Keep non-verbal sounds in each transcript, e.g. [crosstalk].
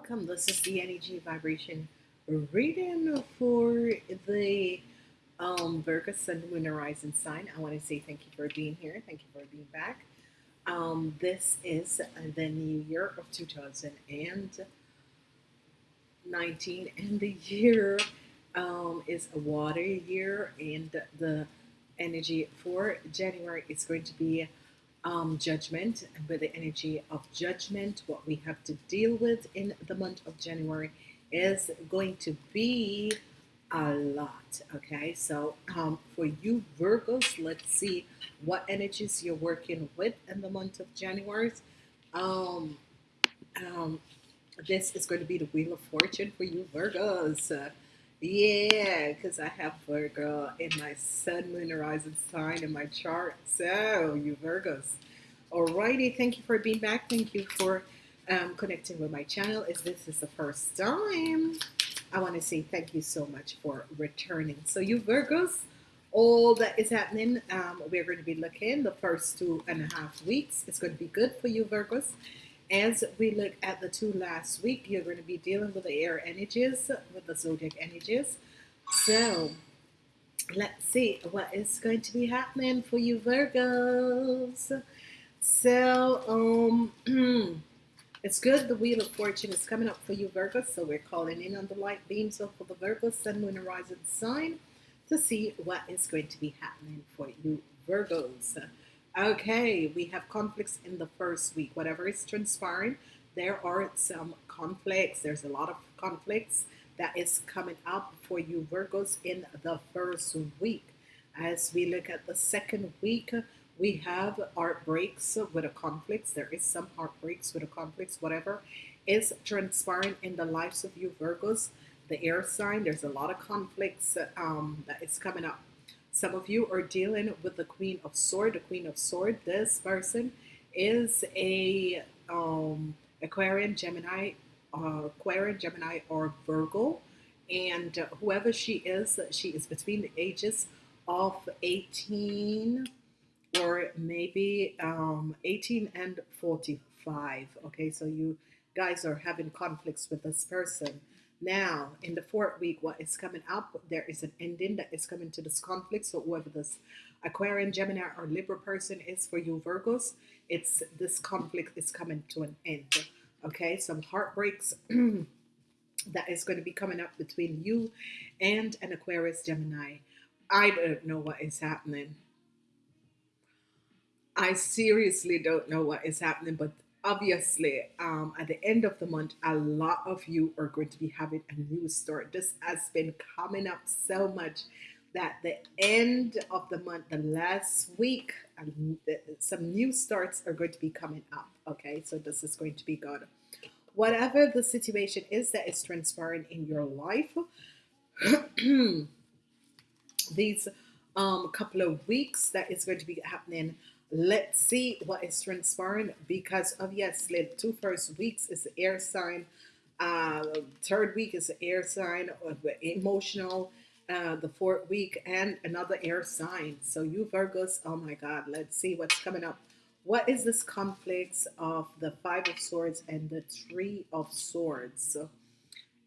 Welcome. This is the energy vibration reading for the um, Virgo Sun, Moon, Horizon sign. I want to say thank you for being here. Thank you for being back. Um, this is the new year of 2019, and the year um, is a water year, and the energy for January is going to be um, judgment, and with the energy of judgment, what we have to deal with in the month of January is going to be a lot. Okay, so um, for you Virgos, let's see what energies you're working with in the month of January. Um, um, this is going to be the Wheel of Fortune for you Virgos. Yeah, because I have Virgo in my Sun, Moon, Horizon sign in my chart. So, you Virgos. Alrighty, thank you for being back. Thank you for um, connecting with my channel. If this is the first time, I want to say thank you so much for returning. So, you Virgos, all that is happening, um, we're going to be looking the first two and a half weeks. It's going to be good for you Virgos. As we look at the two last week, you're going to be dealing with the air energies, with the zodiac energies. So let's see what is going to be happening for you Virgos. So um, [clears throat] it's good. The Wheel of Fortune is coming up for you Virgos. So we're calling in on the light beams of the Virgo Sun, Moon, Horizon sign to see what is going to be happening for you Virgos. Okay, we have conflicts in the first week. Whatever is transpiring, there are some conflicts. There's a lot of conflicts that is coming up for you Virgos in the first week. As we look at the second week, we have heartbreaks with a conflicts. There is some heartbreaks with a conflicts, whatever is transpiring in the lives of you Virgos, the air sign. There's a lot of conflicts um, that is coming up some of you are dealing with the Queen of Sword. The Queen of Sword, this person is a um, Aquarian, Gemini, uh, Aquarian, Gemini, or Virgo. And uh, whoever she is, she is between the ages of 18 or maybe um, 18 and 45. Okay, so you guys are having conflicts with this person. Now, in the fourth week, what is coming up, there is an ending that is coming to this conflict. So whoever this Aquarian, Gemini, or Libra person is for you Virgos, it's this conflict is coming to an end. Okay, some heartbreaks [clears throat] that is going to be coming up between you and an Aquarius, Gemini. I don't know what is happening. I seriously don't know what is happening, but obviously um, at the end of the month a lot of you are going to be having a new start this has been coming up so much that the end of the month the last week some new starts are going to be coming up okay? So this is going to be good. Whatever the situation is that is transpiring in your life [clears throat] these um couple of weeks that is going to be happening let's see what is transpiring because obviously the two first weeks is the air sign. Uh, third week is air sign of emotional. Uh, the fourth week and another air sign. So you Virgos oh my god let's see what's coming up. What is this conflicts of the five of swords and the three of swords?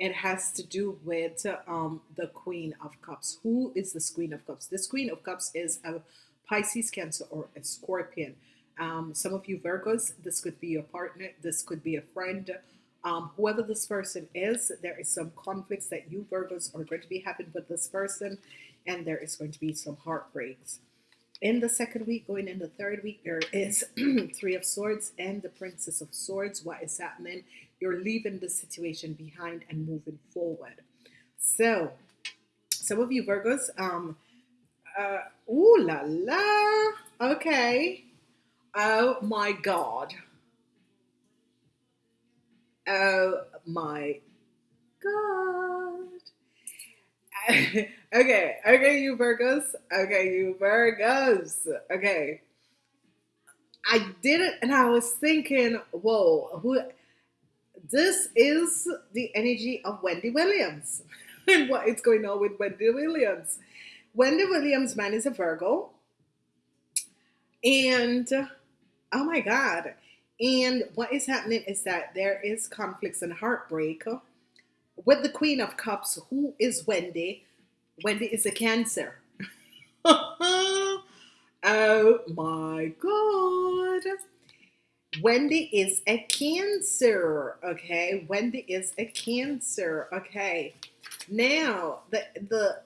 It has to do with um, the queen of cups. Who is this queen of cups? This queen of cups is a Pisces, Cancer, or a Scorpion. Um, some of you Virgos, this could be your partner, this could be a friend. Um, whoever this person is, there is some conflicts that you Virgos are going to be having with this person, and there is going to be some heartbreaks. In the second week, going in the third week, there is [clears throat] Three of Swords and the Princess of Swords. What is happening? You're leaving the situation behind and moving forward. So, some of you Virgos, um, uh, ooh la la. Okay. Oh my God. Oh my God. [laughs] okay, okay, you Virgos. Okay, you Virgos. Okay. I did it and I was thinking, whoa, who this is the energy of Wendy Williams. [laughs] and what is going on with Wendy Williams? Wendy Williams' man is a Virgo. And oh my God. And what is happening is that there is conflicts and heartbreak with the Queen of Cups, who is Wendy. Wendy is a Cancer. [laughs] oh my God. Wendy is a Cancer. Okay. Wendy is a Cancer. Okay. Now, the, the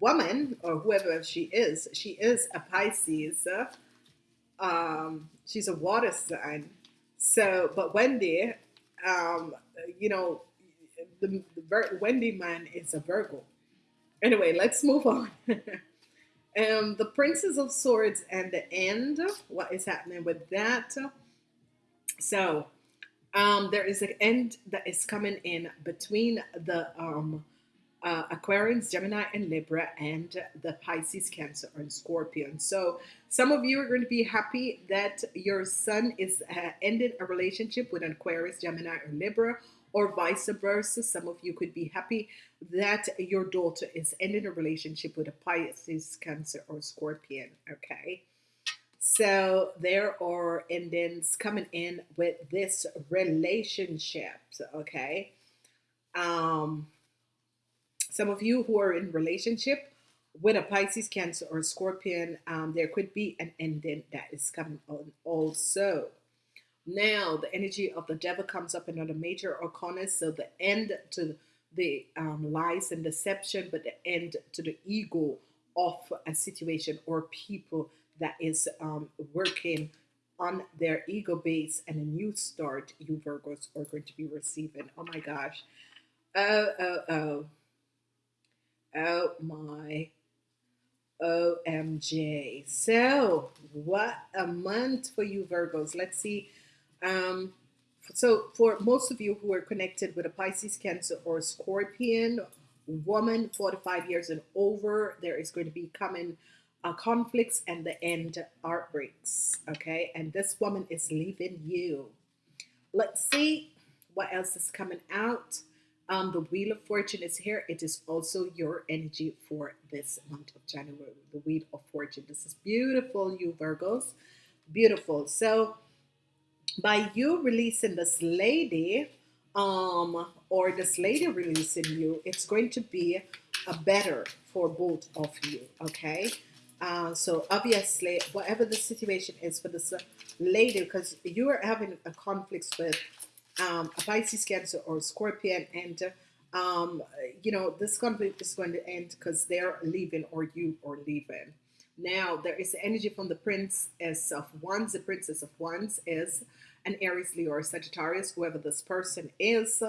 woman or whoever she is, she is a Pisces. Um, she's a water sign. So, but Wendy, um, you know, the, the Wendy man is a Virgo. Anyway, let's move on. [laughs] um, the Princess of Swords and the end. What is happening with that? So, um, there is an end that is coming in between the um, uh, Aquarians, Gemini, and Libra, and the Pisces, Cancer, and Scorpion. So some of you are going to be happy that your son is uh, ending a relationship with an Aquarius, Gemini, or Libra, or vice versa. Some of you could be happy that your daughter is ending a relationship with a Pisces, Cancer, or Scorpion. Okay. So there are endings coming in with this relationship. Okay. Um, some of you who are in relationship with a Pisces, Cancer, or Scorpion, um, there could be an ending that is coming on also. Now, the energy of the devil comes up in another major arcana, so the end to the um, lies and deception, but the end to the ego of a situation or people that is um, working on their ego base and a new start you Virgos are going to be receiving. Oh my gosh. Oh, oh, oh. Oh my OMG. So, what a month for you, Virgos. Let's see. Um, so, for most of you who are connected with a Pisces, Cancer, or Scorpion, woman 45 years and over, there is going to be coming uh, conflicts and the end heartbreaks. Okay, and this woman is leaving you. Let's see what else is coming out. Um, the Wheel of Fortune is here. It is also your energy for this month of January. The Wheel of Fortune. This is beautiful, you Virgos. Beautiful. So, by you releasing this lady, um, or this lady releasing you, it's going to be a better for both of you. Okay. Uh, so obviously, whatever the situation is for this lady, because you are having a conflict with um, a Pisces, Cancer, or Scorpion, and um, you know this conflict is going to end because they're leaving or you are leaving. Now there is energy from the Princess of Wands. The Princess of Wands is an Aries, Leo, or Sagittarius, whoever this person is.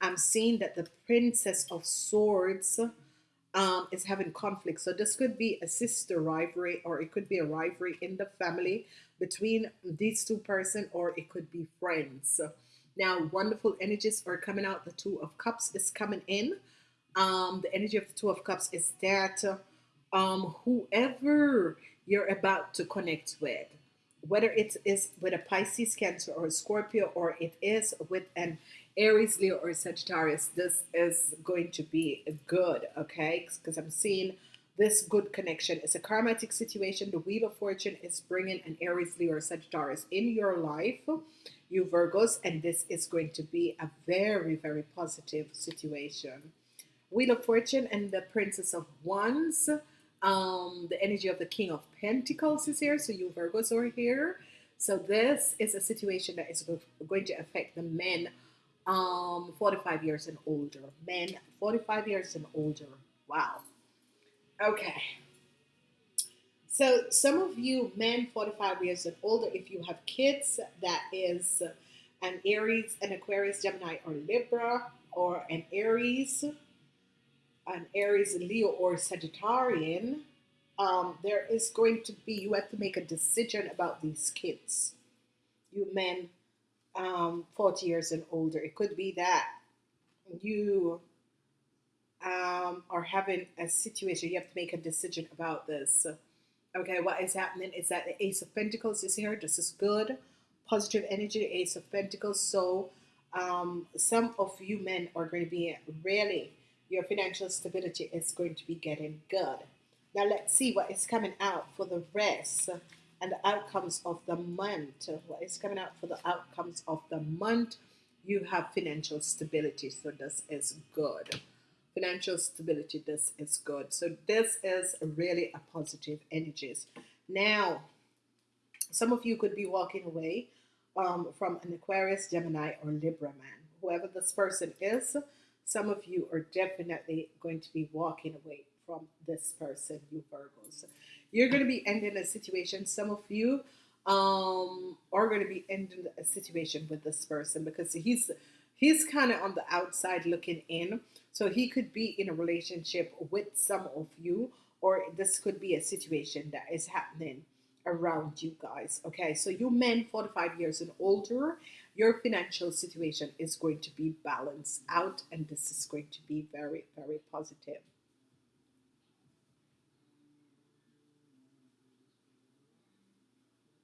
I'm seeing that the Princess of Swords um, is having conflict. So this could be a sister rivalry, or it could be a rivalry in the family between these two person, or it could be friends. Now, wonderful energies are coming out. The Two of Cups is coming in. Um, the energy of the Two of Cups is that um, whoever you're about to connect with, whether it is with a Pisces, Cancer, or a Scorpio, or it is with an Aries, Leo, or Sagittarius, this is going to be good, okay? Because I'm seeing this good connection. It's a karmatic situation. The Wheel of Fortune is bringing an Aries, Leo, or Sagittarius in your life you Virgos, and this is going to be a very, very positive situation. Wheel of Fortune and the Princess of Wands. Um, the energy of the King of Pentacles is here, so you Virgos are here. So this is a situation that is going to affect the men um, 45 years and older. Men 45 years and older. Wow. Okay. So some of you men 45 years and older, if you have kids that is an Aries, an Aquarius, Gemini, or Libra, or an Aries, an Aries, Leo, or Sagittarian, um, there is going to be, you have to make a decision about these kids. You men um, 40 years and older. It could be that you um, are having a situation, you have to make a decision about this. Okay, what is happening is that the Ace of Pentacles is here. This is good, positive energy, Ace of Pentacles. So um, some of you men are going to be really, your financial stability is going to be getting good. Now let's see what is coming out for the rest and the outcomes of the month. What is coming out for the outcomes of the month? You have financial stability, so this is good. Financial stability, this is good. So this is really a positive energies. Now, some of you could be walking away um, from an Aquarius, Gemini, or Libra man. Whoever this person is, some of you are definitely going to be walking away from this person, you Virgos. You're going to be ending a situation. Some of you um, are going to be ending a situation with this person because he's he's kind of on the outside looking in. So he could be in a relationship with some of you, or this could be a situation that is happening around you guys. Okay, so you men 45 years and older, your financial situation is going to be balanced out, and this is going to be very, very positive.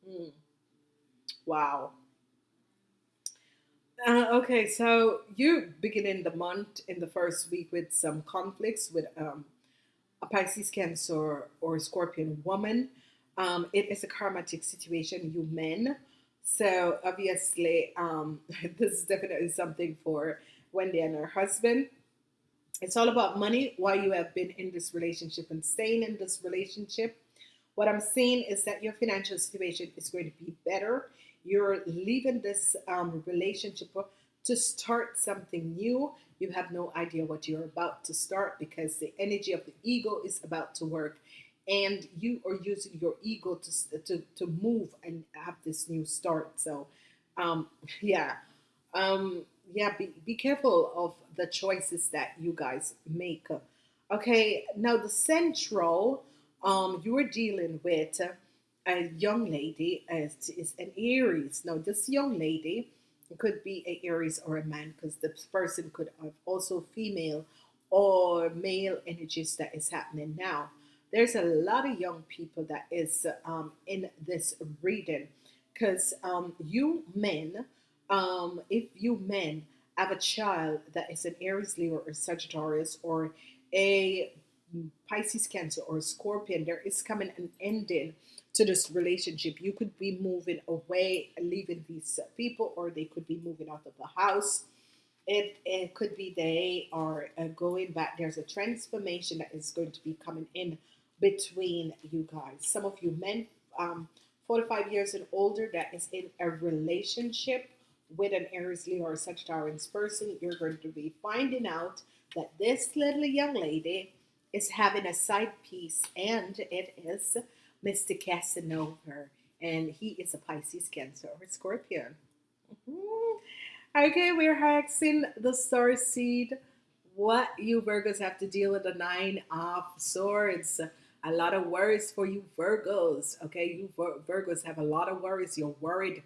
Mm. Wow. Uh, okay, so you beginning the month in the first week with some conflicts with um, a Pisces, Cancer, or Scorpion woman. Um, it is a karmatic situation, you men. So obviously, um, [laughs] this is definitely something for Wendy and her husband. It's all about money, why you have been in this relationship and staying in this relationship. What I'm seeing is that your financial situation is going to be better. You're leaving this um, relationship to start something new. You have no idea what you're about to start because the energy of the ego is about to work and you are using your ego to, to, to move and have this new start. So, um, [laughs] yeah, um, yeah, be, be careful of the choices that you guys make. Okay, now the central um, you are dealing with a young lady as is an Aries. Now, this young lady could be a Aries or a man because this person could have also female or male energies that is happening now. There's a lot of young people that is um, in this reading because um, you men, um, if you men have a child that is an Aries, Leo, or Sagittarius, or a Pisces, Cancer, or Scorpion, there is coming an ending to this relationship. You could be moving away, leaving these people, or they could be moving out of the house. It, it could be they are uh, going back. There's a transformation that is going to be coming in between you guys. Some of you men, um, 45 years and older, that is in a relationship with an Aries, Leo, or Sagittarius person, you're going to be finding out that this little young lady is having a side piece, and it is Mr. Casanova, and he is a Pisces, Cancer, or Scorpion. Mm-hmm. Okay, we're hexing the star seed. What you Virgos have to deal with the Nine of Swords. A lot of worries for you Virgos. Okay, you Virgos have a lot of worries. You're worried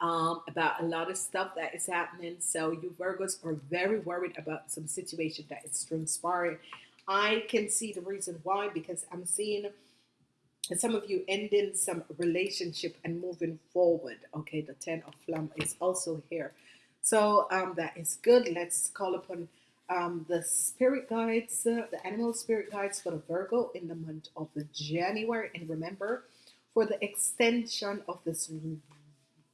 um, about a lot of stuff that is happening. So you Virgos are very worried about some situation that is transpiring I can see the reason why because I'm seeing some of you ending some relationship and moving forward. Okay, the Ten of Plum is also here. So um, that is good. Let's call upon um, the spirit guides, uh, the animal spirit guides for the Virgo in the month of January. And remember, for the extension of this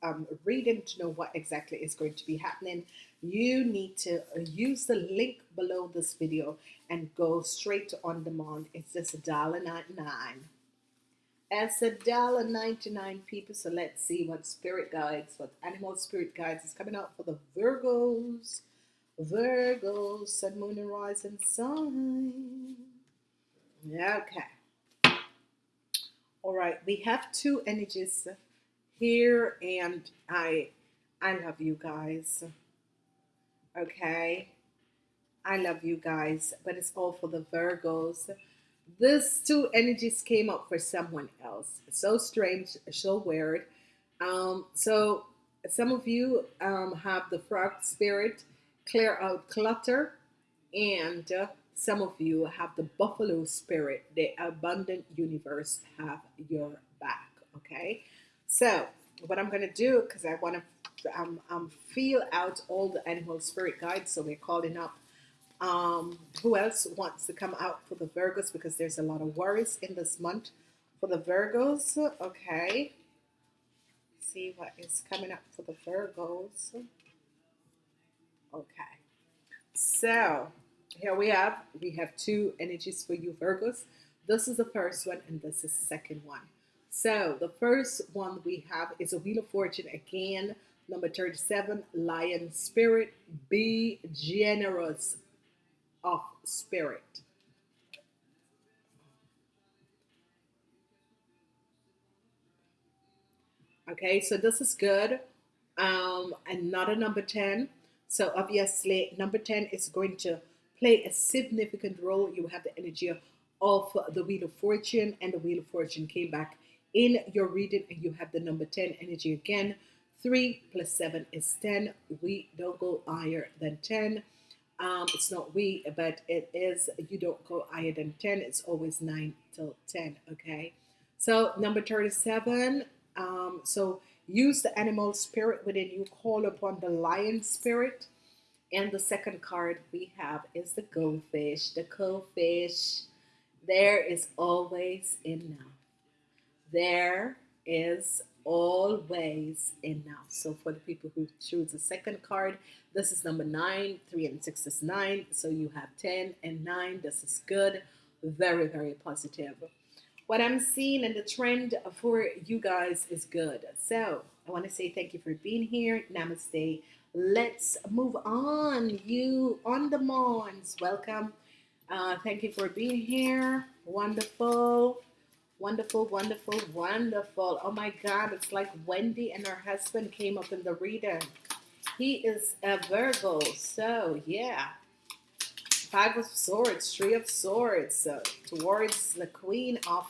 um, reading to know what exactly is going to be happening, you need to uh, use the link below this video and go straight to on demand. It's just dollar nine. It's a dollar ninety nine, people. So let's see what spirit guides, what animal spirit guides is coming out for the Virgos. Virgos, Sun, Moon, and Rising sign. Okay. All right, we have two energies here, and I, I love you guys. Okay. I love you guys, but it's all for the Virgos. This two energies came up for someone else. So strange, so weird. Um, so some of you um, have the frog spirit, clear out clutter, and uh, some of you have the buffalo spirit, the abundant universe have your back. Okay, so what I'm to do, because I want to um, um, feel out all the animal spirit guides, so we're calling up um, who else wants to come out for the Virgos because there's a lot of worries in this month for the Virgos. Okay. see what is coming up for the Virgos. Okay. So here we have we have two energies for you Virgos. This is the first one and this is the second one. So the first one we have is a Wheel of Fortune again, number 37, Lion Spirit. Be generous of spirit. Okay, so this is good. Um, another number 10. So obviously, number 10 is going to play a significant role. You have the energy of the Wheel of Fortune, and the Wheel of Fortune came back in your reading, and you have the number 10 energy again. 3 plus 7 is 10. We don't go higher than 10. Um, it's not we, but it is, you don't go higher than 10. It's always 9 till 10, okay? So number 37, um, so use the animal spirit within you, call upon the lion spirit. And the second card we have is the goldfish. The goldfish, there is always enough. There is always enough. So for the people who choose the second card, this is number nine, three and six is nine. So you have 10 and nine. This is good. Very, very positive what I'm seeing and the trend for you guys is good. So I want to say thank you for being here. Namaste. Let's move on. You on the Mons. Welcome. Uh, thank you for being here. Wonderful. Wonderful, wonderful, wonderful. Oh my God, it's like Wendy and her husband came up in the reading. He is a Virgo, so yeah. Five of Swords, Three of Swords, towards the Queen of